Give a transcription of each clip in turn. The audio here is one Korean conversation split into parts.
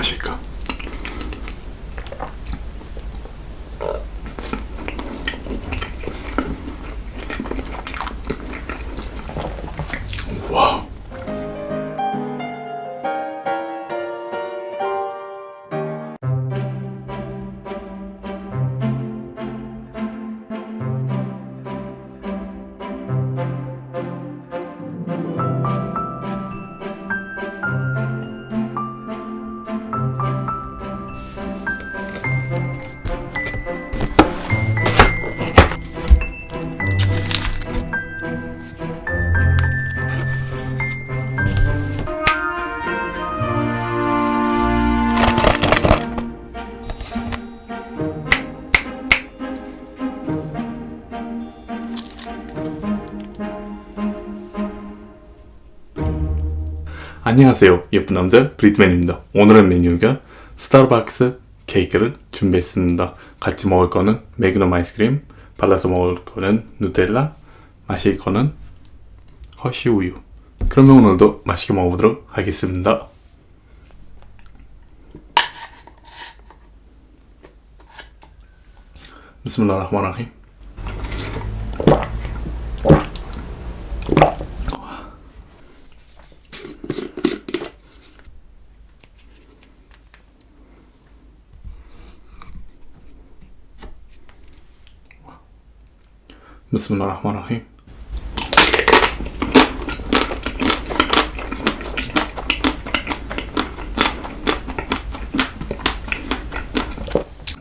맛일까? 안녕하세요. 예쁜 남자 브리트맨입니다. 오늘의 메뉴가 스타벅스 케이크를 준비했습니다. 같이 먹을 거는 매그넘 아이스크림 발라서 먹을 거는 누텔라 마실 거는 허쉬 우유. 그러면 오늘도 맛있게 먹어보도록 하겠습니다. 비스밀라 بسم الله الرحمن الرحيم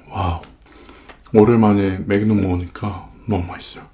와우 오랜만에 맥놈 먹으니까 너무 맛있어요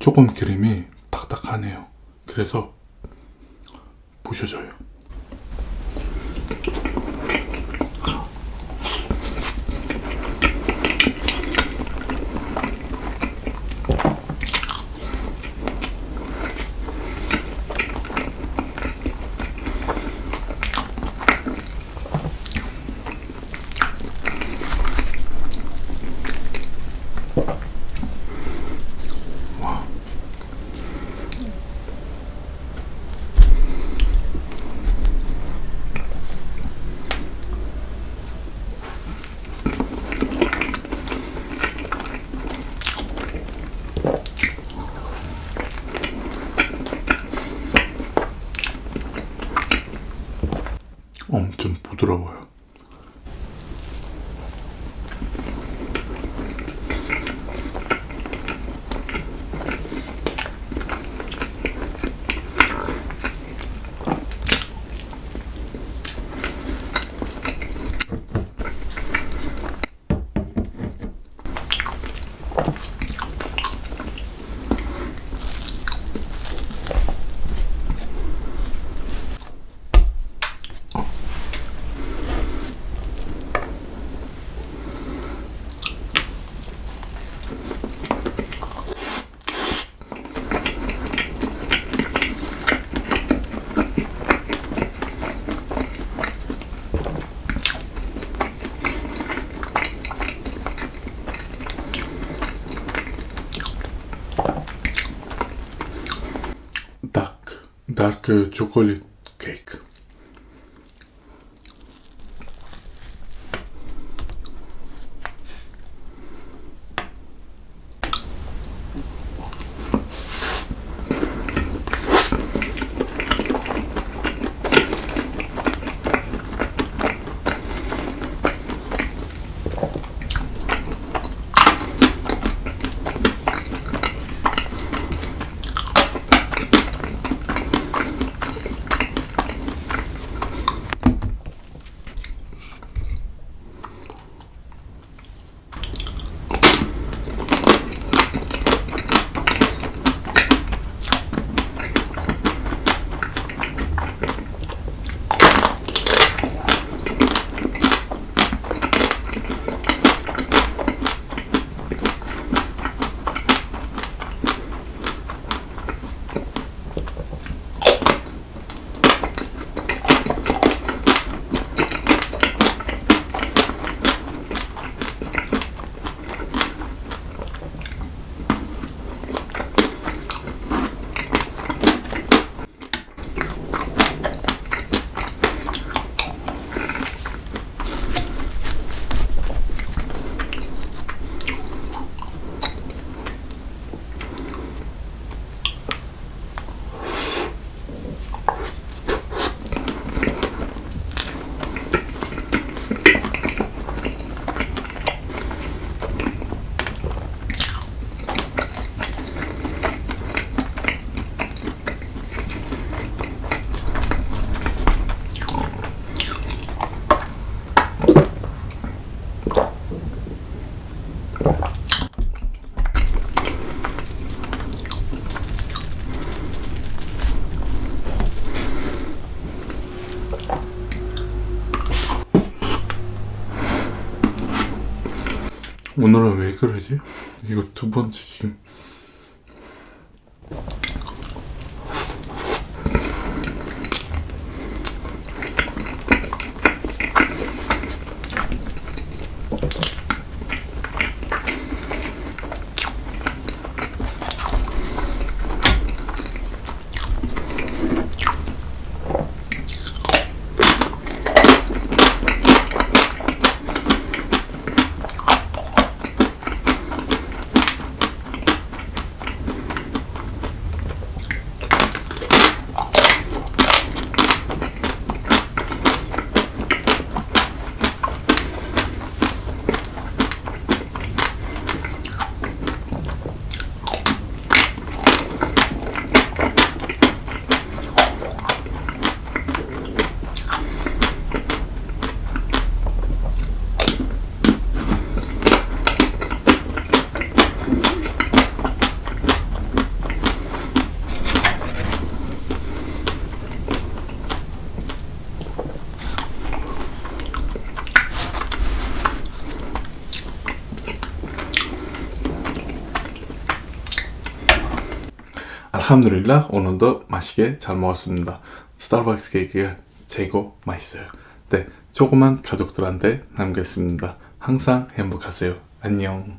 조금 기름이 딱딱하네요. 그래서 부셔져요 다크 오늘은 왜 그러지? 이거 두 번째 지금 알함드릴라 오늘도 맛있게 잘 먹었습니다. 스타벅스 케이크가 최고 맛있어요. 네 조그만 가족들한테 남겼습니다. 항상 행복하세요. 안녕.